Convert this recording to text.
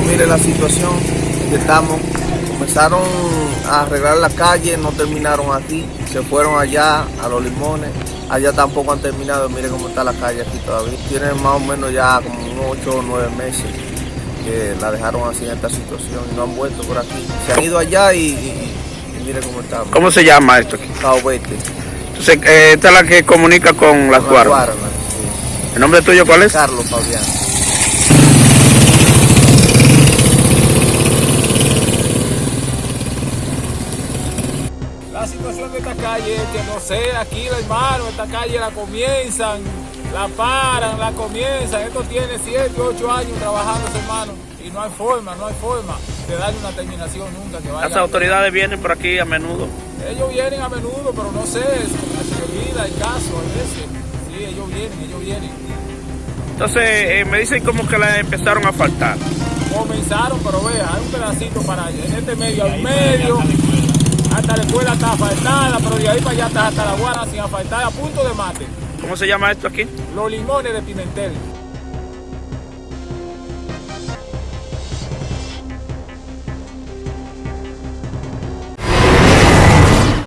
Pero mire la situación que estamos. Comenzaron a arreglar la calle, no terminaron aquí, se fueron allá a los limones. Allá tampoco han terminado, mire cómo está la calle aquí todavía. Tienen más o menos ya como unos 8 o 9 meses que la dejaron así en esta situación y no han vuelto por aquí. Se han ido allá y, y- y mire cómo está. ¿Cómo se llama esto aquí? Caobete. Entonces, eh, esta es la que comunica con las. Guaranas, sí. ¿El nombre tuyo cuál es? Carlos Fabián. La situación de esta calle es que no sé, aquí hermano, esta calle la comienzan, la paran, la comienzan. Esto tiene 7, 8 años trabajando, hermano, y no hay forma, no hay forma de darle una terminación nunca que vaya. Las autoridades vienen por aquí a menudo. Ellos vienen a menudo, pero no sé, se olvida el caso a veces. Sí, ellos vienen, ellos vienen. Entonces, eh, me dicen como que la empezaron a faltar. Comenzaron, pero vea, hay un pedacito para allá. En este medio, al medio, hasta la escuela está asfaltada, pero de ahí para allá está hasta la guana sin asfaltar, a punto de mate. ¿Cómo se llama esto aquí? Los limones de Pimentel.